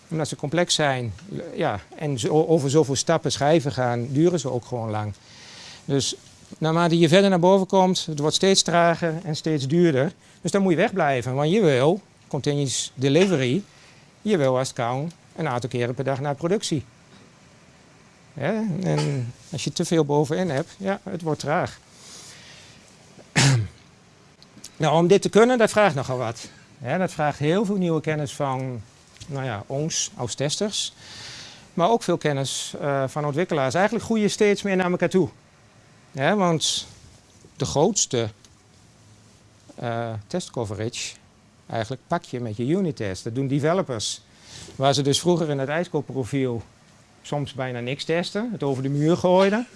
Omdat ze complex zijn ja, en zo, over zoveel stappen schrijven gaan, duren ze ook gewoon lang. Dus naarmate je verder naar boven komt, het wordt steeds trager en steeds duurder. Dus dan moet je wegblijven, want je wil continuous delivery, je wil als het kan een aantal keren per dag naar productie. En als je te veel bovenin hebt, ja, het wordt traag. nou, om dit te kunnen, dat vraagt nogal wat. Dat vraagt heel veel nieuwe kennis van nou ja, ons als testers. Maar ook veel kennis uh, van ontwikkelaars. Eigenlijk groeien steeds meer naar elkaar toe. Ja, want de grootste uh, test coverage eigenlijk pak je met je unit test. Dat doen developers. Waar ze dus vroeger in het ijskoopprofiel soms bijna niks testen, het over de muur gooiden.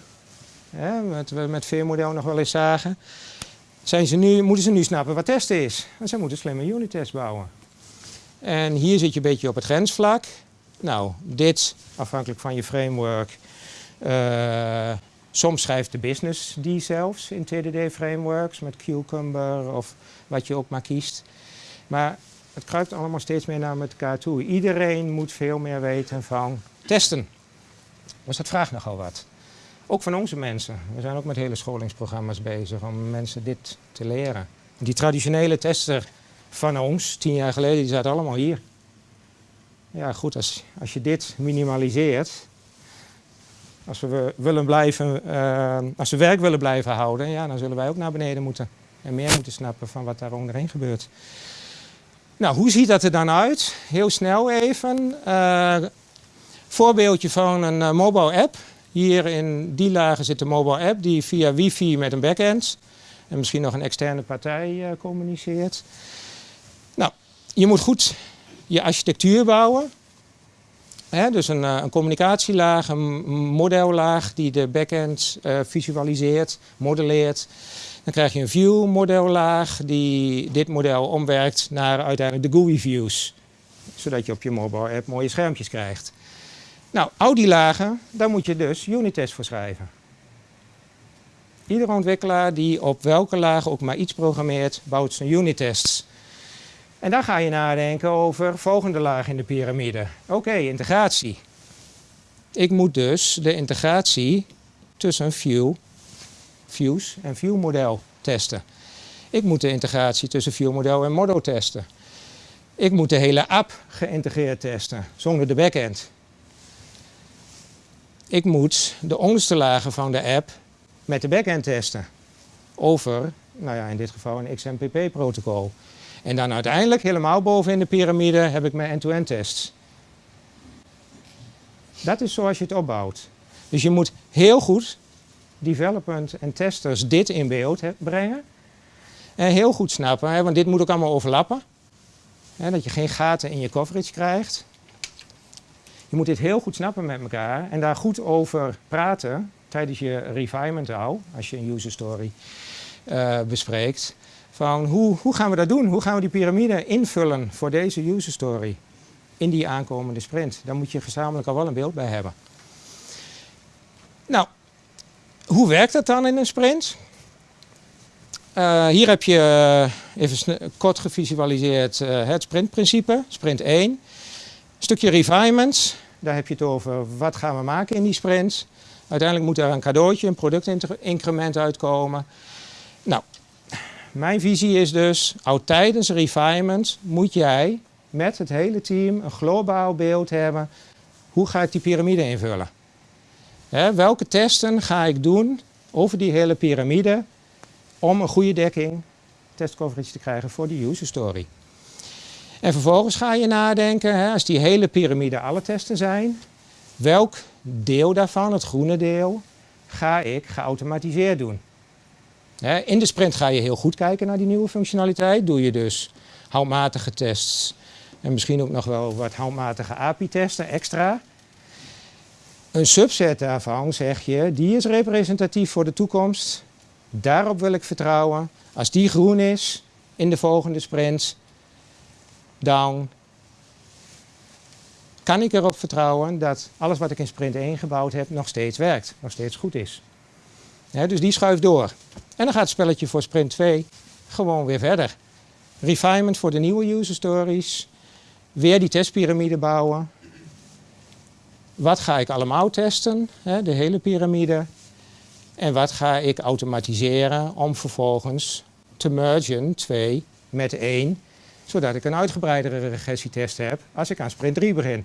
Ja, wat we met veermodel nog wel eens zagen. Zijn ze nu, moeten ze nu snappen wat testen is. En ze moeten slimme unit tests bouwen. En hier zit je een beetje op het grensvlak. Nou, dit afhankelijk van je framework. Uh, Soms schrijft de business die zelfs in TDD-frameworks met Cucumber of wat je ook maar kiest. Maar het kruipt allemaal steeds meer naar elkaar toe. Iedereen moet veel meer weten van testen. Dus dat vraagt nogal wat. Ook van onze mensen. We zijn ook met hele scholingsprogramma's bezig om mensen dit te leren. Die traditionele tester van ons, tien jaar geleden, die zaten allemaal hier. Ja goed, als, als je dit minimaliseert, Als we, willen blijven, uh, als we werk willen blijven houden, ja, dan zullen wij ook naar beneden moeten. En meer moeten snappen van wat daar onderheen gebeurt. Nou, hoe ziet dat er dan uit? Heel snel even. Uh, voorbeeldje van een uh, mobile app. Hier in die lagen zit een mobile app die via wifi met een backend en misschien nog een externe partij communiceert. Nou, je moet goed je architectuur bouwen. Dus een, een, communicatielaag, een modellaag die de backend uh, visualiseert, modelleert. Dan krijg je een view modellaag die dit model omwerkt naar uiteindelijk de GUI views. Zodat je op je mobile app mooie schermpjes krijgt. Nou, al die lagen, daar moet je dus unit voor schrijven. Iedere ontwikkelaar die op welke laag ook maar iets programmeert, bouwt zijn unit-tests. En dan ga je nadenken over volgende laag in de piramide. Oké, integratie. Ik moet dus de integratie tussen view, views en viewmodel testen. Ik moet de integratie tussen viewmodel en model testen. Ik moet de hele app geïntegreerd testen, zonder de backend. Ik moet de onderste lagen van de app met de backend testen. Over, nou ja, in dit geval een XMPP-protocol. En dan uiteindelijk, helemaal boven in de piramide, heb ik mijn end-to-end tests. Dat is zoals je het opbouwt. Dus je moet heel goed development en testers dit in beeld brengen. En heel goed snappen, hè, want dit moet ook allemaal overlappen. Hè, dat je geen gaten in je coverage krijgt. Je moet dit heel goed snappen met elkaar en daar goed over praten tijdens je refinement al, als je een user story uh, bespreekt. Van hoe, hoe gaan we dat doen? Hoe gaan we die piramide invullen voor deze user story in die aankomende sprint? Daar moet je gezamenlijk al wel een beeld bij hebben. Nou, hoe werkt dat dan in een sprint? Uh, hier heb je uh, even kort gevisualiseerd uh, het sprintprincipe, sprint 1. Stukje refinements, daar heb je het over wat gaan we maken in die sprint. Uiteindelijk moet er een cadeautje, een productincrement uitkomen. Mijn visie is dus, al tijdens refinement moet jij met het hele team een globaal beeld hebben. Hoe ga ik die piramide invullen? Welke testen ga ik doen over die hele piramide om een goede dekking, testcoverage te krijgen voor die user story? En vervolgens ga je nadenken, als die hele piramide alle testen zijn, welk deel daarvan, het groene deel, ga ik geautomatiseerd doen. In de sprint ga je heel goed kijken naar die nieuwe functionaliteit. Doe je dus handmatige tests en misschien ook nog wel wat handmatige API-testen extra. Een subset daarvan zeg je, die is representatief voor de toekomst. Daarop wil ik vertrouwen. Als die groen is in de volgende sprint, dan kan ik erop vertrouwen dat alles wat ik in sprint 1 gebouwd heb nog steeds werkt, nog steeds goed is. Dus die schuift door. En dan gaat het spelletje voor sprint 2 gewoon weer verder. Refinement voor de nieuwe user stories. Weer die testpyramide bouwen. Wat ga ik allemaal testen? de hele piramide. En wat ga ik automatiseren om vervolgens te mergen 2 met 1 zodat ik een uitgebreidere regressietest heb als ik aan sprint 3 begin.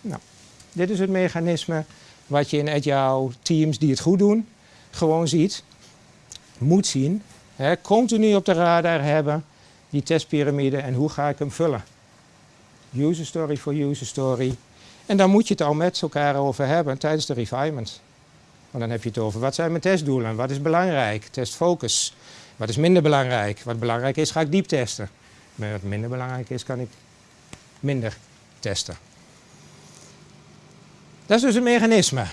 Nou, dit is het mechanisme wat je in Agile teams die het goed doen, gewoon ziet, moet zien. Hè, continu op de radar hebben, die testpyramide en hoe ga ik hem vullen. User story voor user story. En dan moet je het al met elkaar over hebben tijdens de refinement. Want dan heb je het over wat zijn mijn testdoelen, wat is belangrijk, testfocus. Wat is minder belangrijk? Wat belangrijk is, ga ik diep testen. Maar wat minder belangrijk is, kan ik minder testen. Dat is dus een mechanisme.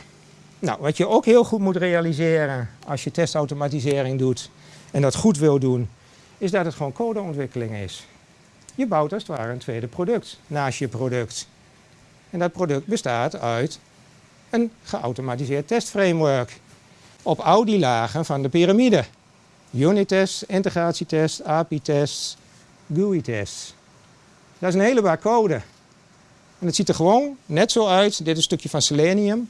Nou, wat je ook heel goed moet realiseren als je testautomatisering doet en dat goed wil doen, is dat het gewoon codeontwikkeling is. Je bouwt als het ware een tweede product naast je product. En dat product bestaat uit een geautomatiseerd testframework op al die lagen van de piramide. Unit tests, integratietest, API-tests, GUI-tests. Dat is een hele bak code. En het ziet er gewoon net zo uit. Dit is een stukje van Selenium.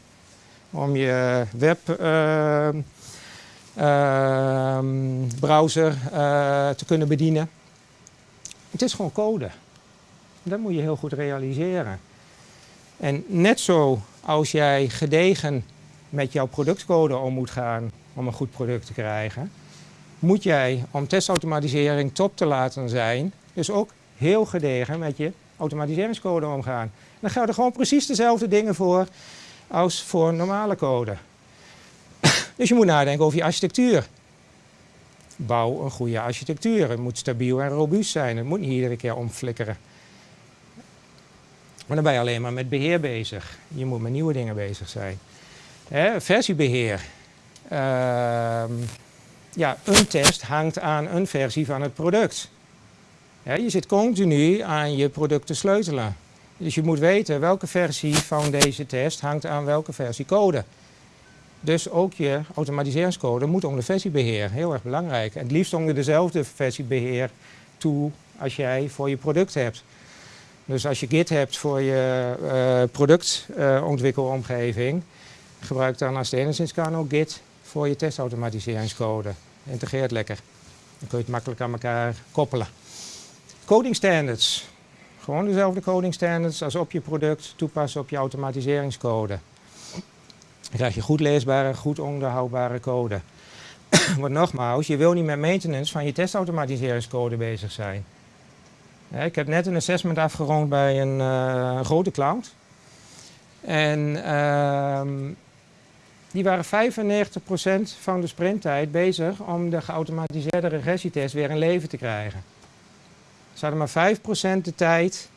Om je webbrowser uh, uh, te kunnen bedienen. Het is gewoon code. Dat moet je heel goed realiseren. En net zo als jij gedegen met jouw productcode om moet gaan om een goed product te krijgen, moet jij om testautomatisering top te laten zijn, dus ook heel gedegen met je automatiseringscode omgaan. dan gelden gewoon precies dezelfde dingen voor als voor normale code. dus je moet nadenken over je architectuur. Bouw een goede architectuur. Het moet stabiel en robuust zijn. Het moet niet iedere keer omflikkeren. Maar dan ben je alleen maar met beheer bezig. Je moet met nieuwe dingen bezig zijn. Versiebeheer. Ehm, ja, een test hangt aan een versie van het product. je zit continu aan je product te sleutelen. Dus je moet weten welke versie van deze test hangt aan welke versie code. Dus ook je automatiseringscode moet onder versiebeheer. Heel erg belangrijk. En het liefst onder dezelfde versiebeheer toe als jij voor je product hebt. Dus als je Git hebt voor je uh, productontwikkelomgeving, gebruik dan als het enigszins kan ook Git voor je testautomatiseringscode. Integreert lekker. Dan kun je het makkelijk aan elkaar koppelen. Coding standards. Gewoon dezelfde coding standards als op je product toepassen op je automatiseringscode. Dan krijg je goed leesbare, goed onderhoudbare code. Want nogmaals, je wil niet met maintenance van je testautomatiseringscode bezig zijn. ik heb net een assessment afgerond bij een uh, grote cloud. En uh, die waren 95% van de sprinttijd bezig om de geautomatiseerde regressietest weer in leven te krijgen. Ze hadden maar 5% de tijd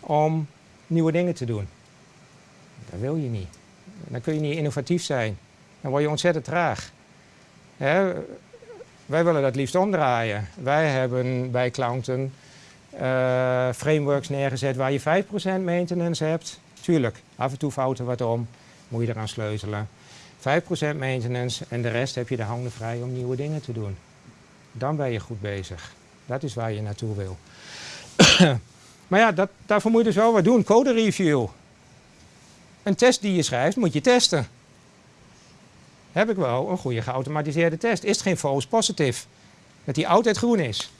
om nieuwe dingen te doen. Dat wil je niet. Dan kun je niet innovatief zijn. Dan word je ontzettend traag. Hè? Wij willen dat liefst omdraaien. Wij hebben bij klanten uh, frameworks neergezet waar je 5% maintenance hebt. Tuurlijk, af en toe fouten wat om, moet je eraan sleutelen. 5% maintenance en de rest heb je de handen vrij om nieuwe dingen te doen. Dan ben je goed bezig. Dat is waar je naartoe wil. maar ja, dat, daarvoor moet je dus wel wat doen. Code review. Een test die je schrijft, moet je testen. Heb ik wel een goede geautomatiseerde test? Is het geen false positive? Dat die altijd groen is?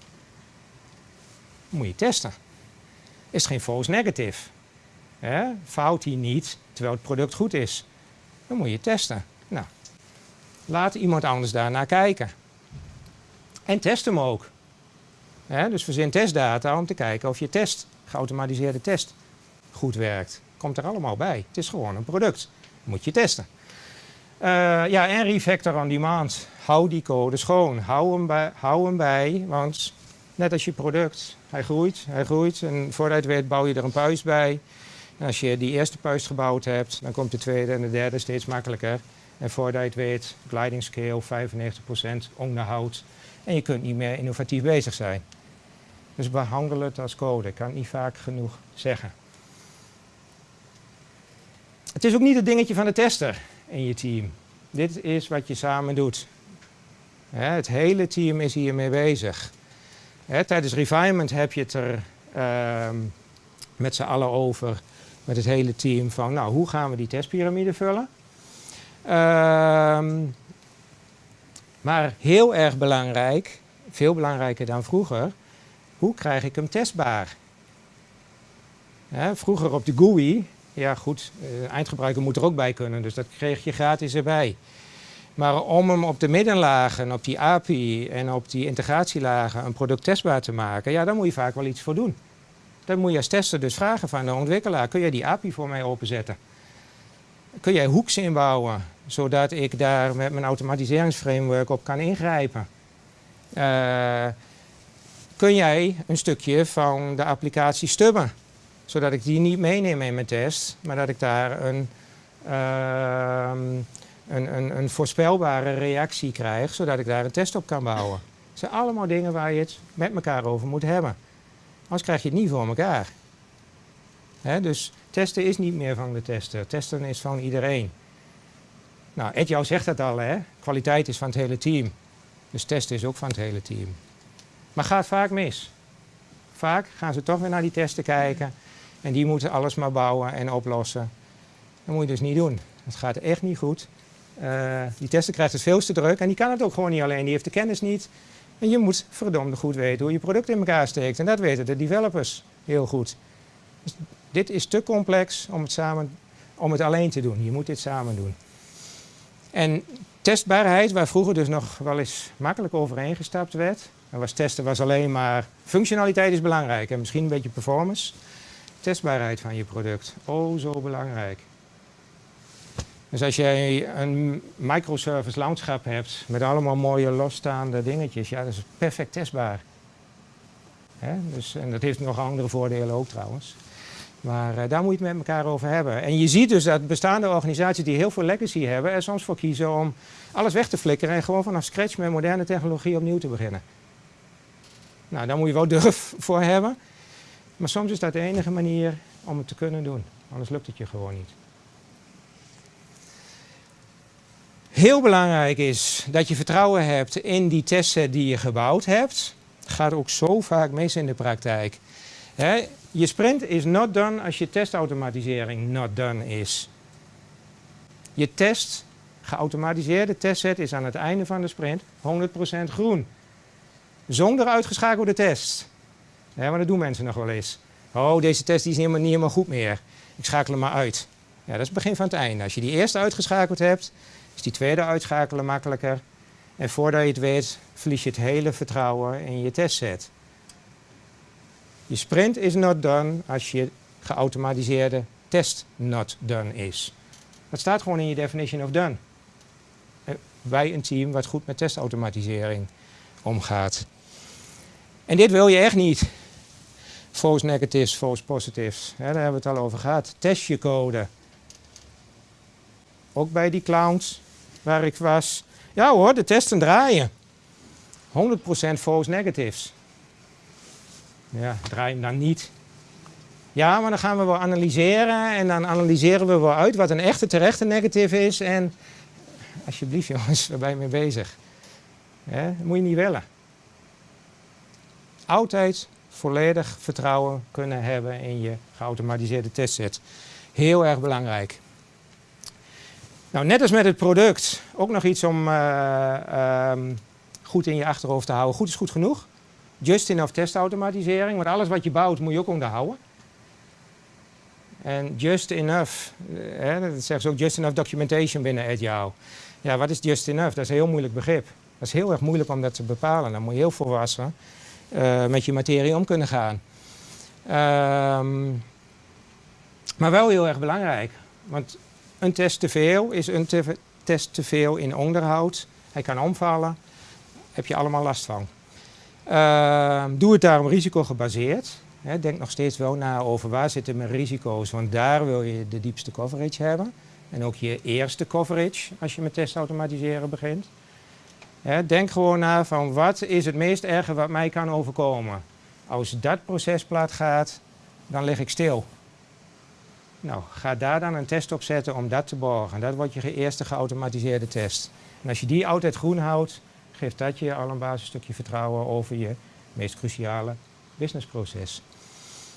Moet je testen. Is het geen false negative? Fout hij niet terwijl het product goed is? Dan moet je testen. Nou, laat iemand anders daarnaar kijken. En test hem ook. Dus verzin testdata om te kijken of je test, geautomatiseerde test, goed werkt komt er allemaal bij. Het is gewoon een product. Moet je testen. Uh, ja, en refactor on demand. Hou die code schoon. Hou hem, bij, hou hem bij, want net als je product, hij groeit, hij groeit. En het weet bouw je er een puis bij. Als je die eerste puis gebouwd hebt, dan komt de tweede en de derde steeds makkelijker. En voordat je weet, gliding scale 95% onderhoud. En je kunt niet meer innovatief bezig zijn. Dus behandel het als code. Ik kan niet vaak genoeg zeggen. Het is ook niet het dingetje van de tester in je team. Dit is wat je samen doet. het hele team is hiermee bezig. tijdens refinement heb je het er ehm, met z'n allen over, met het hele team, van nou, hoe gaan we die testpyramide vullen? Ehm, maar heel erg belangrijk, veel belangrijker dan vroeger, hoe krijg ik hem testbaar? vroeger op de GUI ja goed, uh, eindgebruiker moet er ook bij kunnen, dus dat kreeg je gratis erbij. Maar om hem op de middenlagen, op die API en op die integratielagen een product testbaar te maken, ja, daar moet je vaak wel iets voor doen. Dan moet je als tester dus vragen van de ontwikkelaar, kun jij die API voor mij openzetten? Kun jij hooks inbouwen, zodat ik daar met mijn automatiseringsframework op kan ingrijpen? Uh, kun jij een stukje van de applicatie stubben? zodat ik die niet meeneem in mijn test, maar dat ik daar een, uh, een, een, een, voorspelbare reactie krijg, zodat ik daar een test op kan bouwen. Het zijn allemaal dingen waar je het met elkaar over moet hebben. Anders krijg je het niet voor elkaar. dus testen is niet meer van de tester. Testen is van iedereen. Nou, Ed jou zegt dat al, hè? Kwaliteit is van het hele team. Dus testen is ook van het hele team. Maar gaat vaak mis. Vaak gaan ze toch weer naar die testen kijken. En die moeten alles maar bouwen en oplossen. Dat moet je dus niet doen. Dat gaat echt niet goed. Uh, die tester krijgt het veel te druk en die kan het ook gewoon niet alleen. Die heeft de kennis niet. En je moet verdomde goed weten hoe je product in elkaar steekt. En dat weten de developers heel goed. Dus dit is te complex om het, samen, om het alleen te doen. Je moet dit samen doen. En testbaarheid, waar vroeger dus nog wel eens makkelijk overheen gestapt werd. En was testen was alleen maar functionaliteit is belangrijk en misschien een beetje performance. Testbaarheid van je product, oh zo belangrijk. Dus als jij een microservice landschap hebt met allemaal mooie losstaande dingetjes, ja, dat is perfect testbaar. Dus, en dat heeft nog andere voordelen ook trouwens. Maar uh, daar moet je het met elkaar over hebben. En je ziet dus dat bestaande organisaties die heel veel legacy hebben, er soms voor kiezen om alles weg te flikkeren en gewoon vanaf scratch met moderne technologie opnieuw te beginnen. Nou, daar moet je wel durf voor hebben. Maar soms is dat de enige manier om het te kunnen doen. Anders lukt het je gewoon niet. Heel belangrijk is dat je vertrouwen hebt in die testset die je gebouwd hebt. Gaat ook zo vaak mis in de praktijk. je sprint is not done als je testautomatisering not done is. Je test, geautomatiseerde testset is aan het einde van de sprint 100% groen. Zonder uitgeschakelde test. Ja, maar dat doen mensen nog wel eens. Oh, deze test die is helemaal, niet helemaal goed meer. Ik schakel hem maar uit. Ja, dat is het begin van het einde. Als je die eerste uitgeschakeld hebt, is die tweede uitschakelen makkelijker. En voordat je het weet, verlies je het hele vertrouwen in je testset. Je sprint is not done als je geautomatiseerde test not done is. Dat staat gewoon in je definition of done. Bij een team wat goed met testautomatisering omgaat. En dit wil je echt niet. False negatives, false positives. daar hebben we het al over gehad. Test je code. Ook bij die clowns waar ik was. Ja hoor, de testen draaien. 100% false negatives. Ja, draai hem dan niet. Ja, maar dan gaan we wel analyseren en dan analyseren we wel uit wat een echte terechte negative is. En alsjeblieft jongens, waar ben je mee bezig? dat moet je niet willen. Altijd volledig vertrouwen kunnen hebben in je geautomatiseerde testset. Heel erg belangrijk. Nou, net als met het product, ook nog iets om uh, um, goed in je achterhoofd te houden. Goed is goed genoeg. Just enough testautomatisering, want alles wat je bouwt moet je ook onderhouden. En just enough, eh, dat zeggen ze ook just enough documentation binnen Agile. Ja, wat is just enough? Dat is een heel moeilijk begrip. Dat is heel erg moeilijk om dat te bepalen. Dan moet je heel volwassen uh, met je materie om kunnen gaan. Um, maar wel heel erg belangrijk. Want een test te veel is een te test te veel in onderhoud. Hij kan omvallen. Heb je allemaal last van. Uh, doe het daarom risicogebaseerd. He, denk nog steeds wel na over waar zitten mijn risico's, want daar wil je de diepste coverage hebben. En ook je eerste coverage als je met testautomatiseren begint. Denk gewoon na van wat is het meest erge wat mij kan overkomen. Als dat proces plat gaat, dan lig ik stil. Nou, ga daar dan een test op zetten om dat te borgen. Dat wordt je eerste geautomatiseerde test. En als je die altijd groen houdt, geeft dat je al een basisstukje vertrouwen over je meest cruciale businessproces.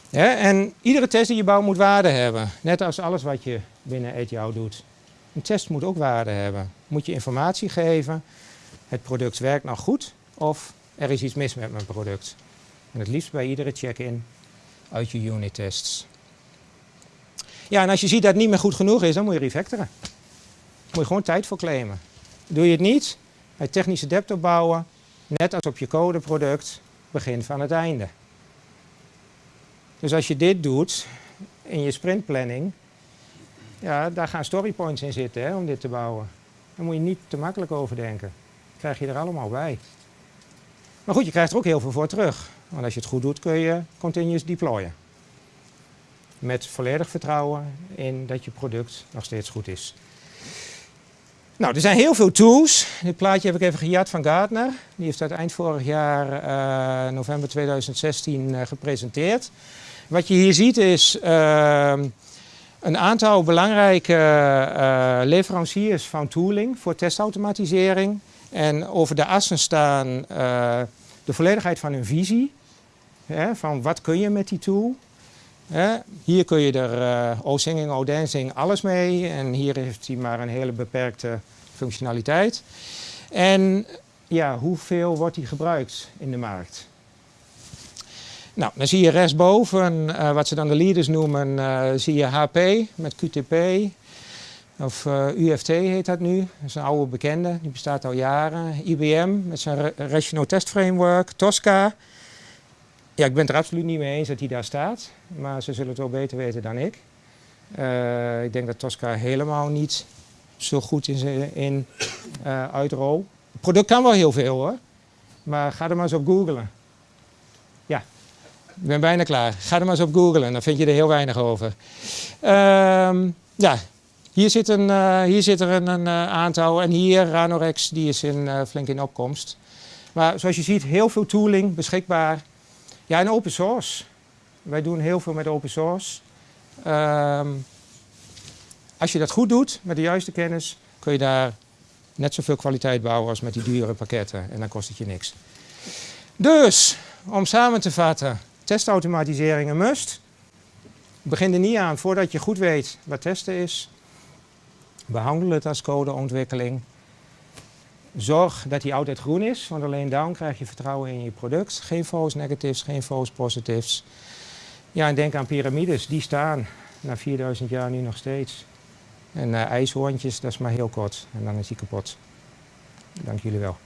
En iedere test die je bouwt moet waarde hebben. Net als alles wat je binnen ETO doet. Een test moet ook waarde hebben. Moet je informatie geven, het product werkt nog goed of er is iets mis met mijn product. En het liefst bij iedere check-in uit je unit tests. Ja, en als je ziet dat het niet meer goed genoeg is, dan moet je refactoren. Moet je gewoon tijd voor claimen. Doe je het niet, bij technische debt opbouwen, net als op je codeproduct, begin van het einde. Dus als je dit doet in je sprintplanning, ja, daar gaan storypoints in zitten hè, om dit te bouwen. Daar moet je niet te makkelijk over denken. Krijg je er allemaal bij. Maar goed, je krijgt er ook heel veel voor terug. Want als je het goed doet, kun je continuous deployen met volledig vertrouwen in dat je product nog steeds goed is. Nou, er zijn heel veel tools. Dit plaatje heb ik even gejat van Gartner. Die heeft dat eind vorig jaar, uh, november 2016, uh, gepresenteerd. Wat je hier ziet is uh, een aantal belangrijke uh, leveranciers van tooling voor testautomatisering. En over de assen staan de volledigheid van hun visie. Hè, van wat kun je met die tool? hier kun je er uh, O-singing, O-dancing, alles mee. En hier heeft hij maar een hele beperkte functionaliteit. En ja, hoeveel wordt die gebruikt in de markt? Nou, dan zie je rechtsboven, uh, wat ze dan de leaders noemen, zie je HP met QTP. Of eh, UFT heet dat nu. Dat is een oude bekende, die bestaat al jaren. IBM met zijn Ra- Rational Test Framework. Tosca. Ja, ik ben het er absoluut niet mee eens dat die daar staat. Maar ze zullen het wel beter weten dan ik. Eh, ik denk dat Tosca helemaal niet zo goed is in, in eh, uitrol. Het product kan wel heel veel hoor. Maar ga er maar eens op googlen. Ja, ik ben bijna klaar. Ga er maar eens op googlen, dan vind je er heel weinig over. Ehm, ja, hier zit, een, eh, hier zit er een, een eh, aantal. En hier Ranorex, die is in, eh, flink in opkomst. Maar zoals je ziet, heel veel tooling beschikbaar. Ja, en open source. Wij doen heel veel met open source. Ehm, als je dat goed doet, met de juiste kennis, kun je daar net zoveel kwaliteit bouwen als met die dure pakketten. En dan kost het je niks. Dus, om samen te vatten, testautomatisering een must. Begin er niet aan voordat je goed weet wat testen is. Behandel het als codeontwikkeling. Zorg dat die altijd groen is, want alleen dan krijg je vertrouwen in je product. Geen false negatives, geen false positives. Ja, en denk aan piramides, die staan na 4000 jaar nu nog steeds. En ijshoorntjes, dat is maar heel kort en dan is die kapot. Dank jullie wel.